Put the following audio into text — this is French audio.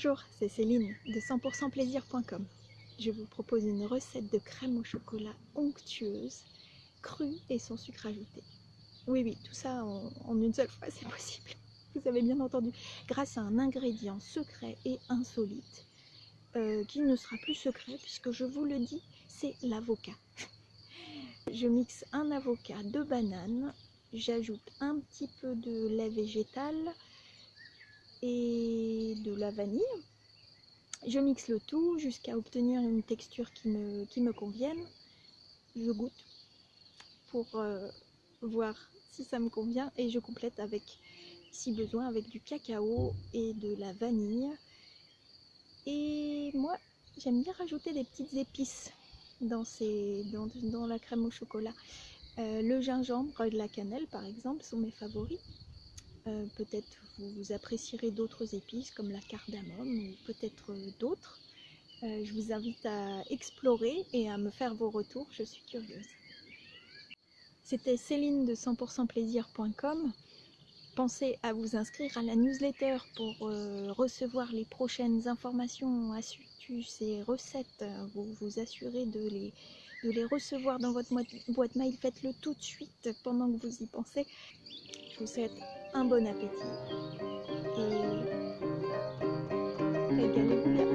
Bonjour, c'est Céline de 100%plaisir.com. Je vous propose une recette de crème au chocolat onctueuse, crue et sans sucre ajouté. Oui, oui, tout ça en, une seule fois, c'est possible. Vous avez bien entendu. Grâce à un ingrédient secret et insolite, euh, qui ne sera plus secret puisque je vous le dis, c'est l'avocat. Je mixe un avocat, deux bananes, j'ajoute un petit peu de lait végétal, et de la vanille. Je mixe le tout jusqu'à obtenir une texture qui me, convienne. Je goûte pour euh, voir si ça me convient et je complète avec, si besoin, avec du cacao et de la vanille. Et moi, j'aime bien rajouter des petites épices dans, ces, dans, la crème au chocolat. Euh, le gingembre et la cannelle, par exemple, sont mes favoris. Euh, peut-être vous apprécierez d'autres épices comme la cardamome ou peut-être d'autres. Euh, je vous invite à explorer et à me faire vos retours, je suis curieuse. C'était Céline de 100%plaisir.com. Pensez à vous inscrire à la newsletter pour euh, recevoir les prochaines informations, astuces et recettes. Vous vous assurez de les, de les recevoir dans votre boîte mail. Faites-le tout de suite pendant que vous y pensez. Je vous souhaite un bon appétit et régalez-vous bien.